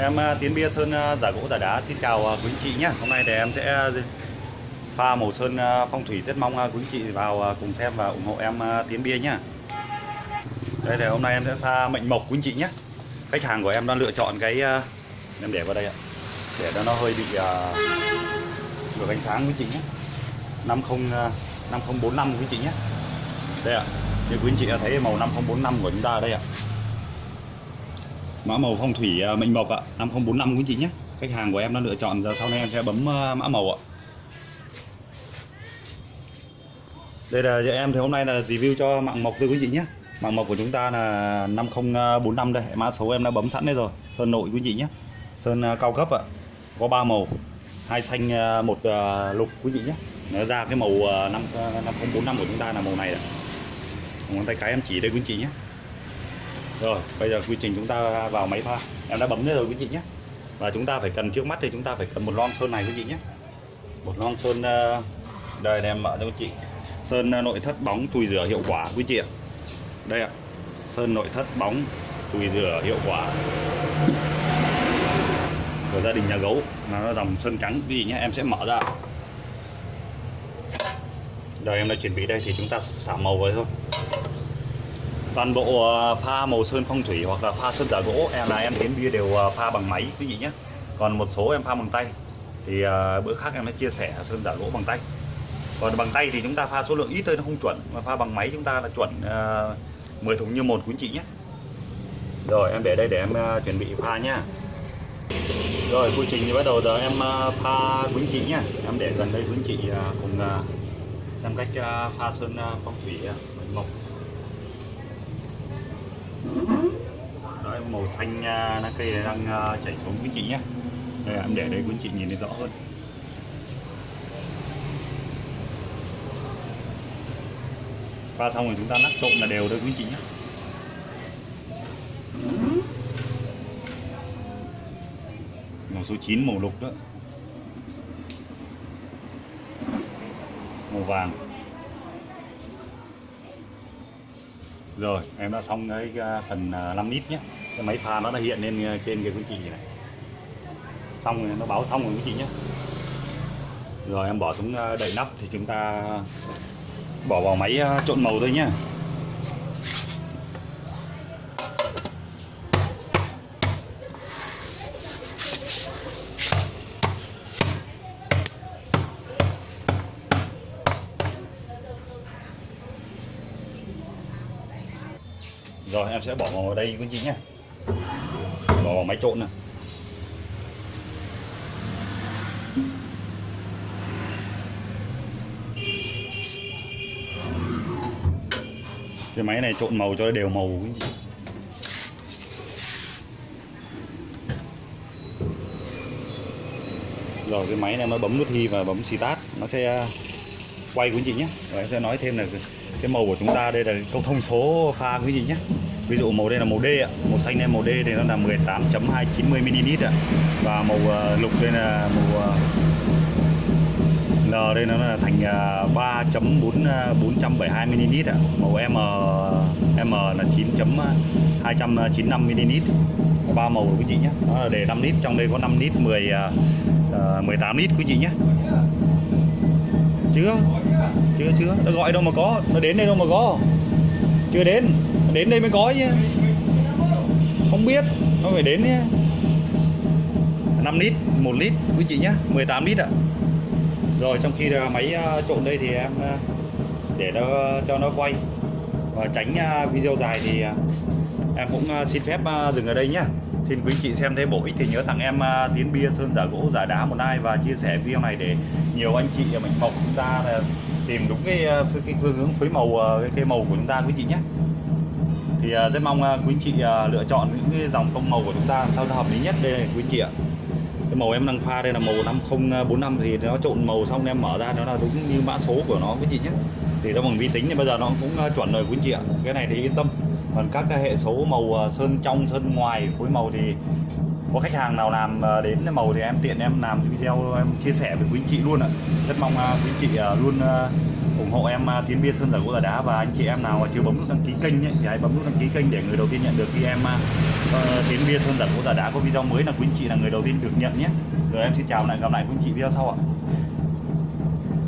Em à, Tiến Bia Sơn à, giả gỗ giả đá xin chào à, quý anh chị nhé Hôm nay thì em sẽ pha màu sơn phong thủy rất mong quý anh chị vào cùng xem và ủng hộ em Tiến Bia nhé Đây thì hôm nay em sẽ pha mệnh mộc quý anh chị nhé Khách hàng của em đang lựa chọn cái em để vào đây ạ. Để cho nó hơi bị được ánh sáng quý anh chị nhé 50 5045 quý anh chị nhé đây ạ, như quý anh chị đã thấy màu 5045 của chúng ta ở đây ạ mã màu phong thủy à, mệnh mộc ạ. 5045 quý chị nhé. Khách hàng của em đã lựa chọn giờ sau này em sẽ bấm à, mã màu ạ. Đây là giờ em thì hôm nay là review cho mạng mộc thôi quý chị nhé. Mạng mộc của chúng ta là 5045 đây. Mã số em đã bấm sẵn đây rồi. Sơn nội quý chị nhé. Sơn à, cao cấp ạ. Có ba màu. Hai xanh một lục quý vị nhé. Nó ra cái màu à, năm năm không bốn năm của chúng ta là màu này ạ. Ngón tay cái em chỉ đây quý chị nhé rồi, bây giờ quy trình chúng ta vào máy pha. Em đã bấm rồi quý chị nhé. Và chúng ta phải cần, trước mắt thì chúng ta phải cần một lon sơn này quý chị nhé. Một lon sơn ờ, đây em mở cho quý chị sơn ờ, nội thất bóng chùi rửa hiệu quả quý chị ạ. Đây ạ. Sơn, nội thất bóng chùi rửa hiệu quả. Của gia đình nhà gấu là nó dòng sơn trắng. Quý vị nhé, em sẽ mở ra. Rồi em đã chuẩn bị đây thì chúng ta xả màu với thôi toàn bộ ờ, pha màu sơn phong thủy hoặc là pha sơn giả gỗ em là em tiến bia đều ờ, pha bằng máy quý vị nhé. Còn một số em pha bằng tay thì ờ, bữa khác em sẽ chia sẻ sơn giả gỗ bằng tay. Còn bằng tay thì chúng ta pha số lượng ít thôi nó không chuẩn mà pha bằng máy chúng ta là chuẩn uh, 10 thùng như một quý chị nhé. Rồi em để đây để em chuẩn bị pha nhá. Rồi quy trình thì bắt đầu giờ em pha quý chị nhá. Em để gần đây quý chị cùng xem cách pha sơn phong thủy ờ, mộc đó Đấy, màu xanh ờ, lá cây này đang à, chảy xuống. Quý chị nhé đây em để đây quý chị nhìn thấy rõ hơn. Pha xong rồi chúng ta nắp trộn là đều thôi quý chị nhé màu số 9 màu lục đó. Màu vàng. Rồi, em đã xong cái à, phần à, 5 lít nhé. Cái máy pha nó đã hiện lên à, trên cái quý chị này. Xong rồi, nó báo xong rồi quý chị nhé. Rồi, em bỏ xuống đậy nắp thì chúng ta bỏ vào máy trộn màu thôi nhé. Rồi, em sẽ bỏ vào đây quý chị nhé. Bỏ vào máy trộn này cái máy này trộn màu cho nó đều màu quý chị rồi, cái máy này nó bấm nút thi và bấm start. Nó sẽ quay quý chị nhé. Rồi em sẽ nói thêm là cái- màu của chúng ta đây là câu thông số pha quý vị nhé. Ví dụ màu đây là màu D ạ. Màu xanh đây màu D thì nó là 18.290 ml ạ. Và màu ờ, lục đây là màu ờ, L đây nó là thành ờ, 3.472 ờ, ml ạ. Màu M M là 9.295 ml ba màu quý chị nhé. Nó là để 5 lít trong đây có 5 lít 10 18 lít quý chị nhé chưa? Chưa chưa. Nó gọi đâu mà có. Nó đến đây đâu mà có. Chưa đến. Đến đây mới có chứ. Không biết. Nó phải đến nhé. 5 lít 1 lít, quý chị nhá 18 lít ạ. Rồi, trong khi máy à, trộn đây thì em à, để nó à, cho nó quay và tránh video dài thì em cũng xin phép dừng ở đây nhé xin quý chị xem thấy bổ ích thì nhớ tặng em à, tiến bia sơn giả gỗ giả đá một like và chia sẻ video này để nhiều anh chị ở mộc chúng ta à, tìm đúng cái, à, phương- cái phương hướng phối màu cái, cái cây màu của chúng ta quý chị nhé. Thì rất mong quý chị lựa chọn những cái dòng tông màu của chúng ta làm sao cho hợp lý nhất đây này quý chị ạ. Cái màu em đang pha đây là màu 5045 thì nó trộn màu xong em mở ra nó là đúng như mã số của nó quý chị nhé. Thì nó bằng vi tính thì bây giờ nó cũng chuẩn rồi quý chị ạ. Cái này thì yên tâm còn các cái hệ số màu ờ, sơn trong sơn ngoài phối màu thì có khách hàng nào làm ờ, đến màu thì em tiện em làm video em chia sẻ với quý chị luôn ạ. Rất mong ờ, quý chị luôn ủng hộ em Tiến Biên Sơn Giả Gỗ Giả Đá và anh chị em nào mà chưa bấm nút đăng ký kênh ấy, thì hãy bấm nút đăng ký kênh để người đầu tiên nhận được khi em uh, Tiến Biên Sơn Giả Gỗ Giả Đá có video mới là quý anh chị là người đầu tiên được nhận nhé. Rồi em xin chào lại gặp lại quý anh chị video sau ạ.